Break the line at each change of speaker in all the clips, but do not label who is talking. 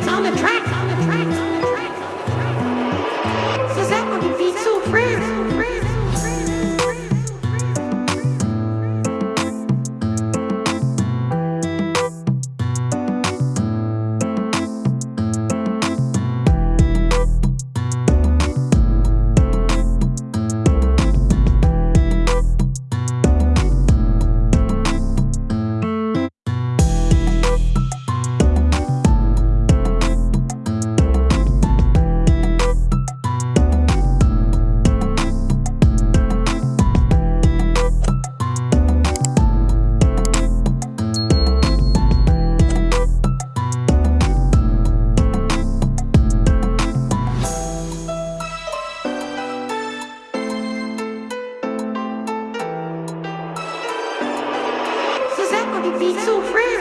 beats on the track. The so fresh.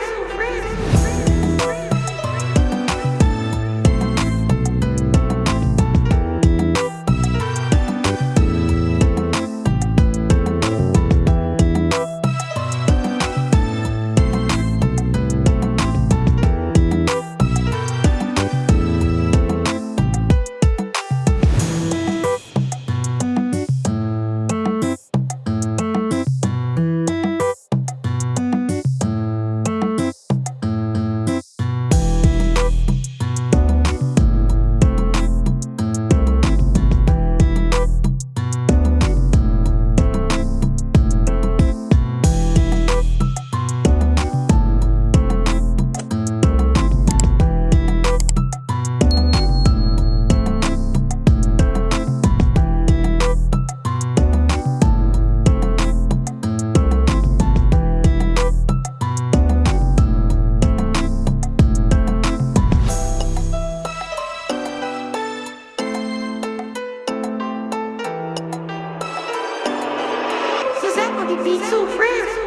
Suzette on the beat so.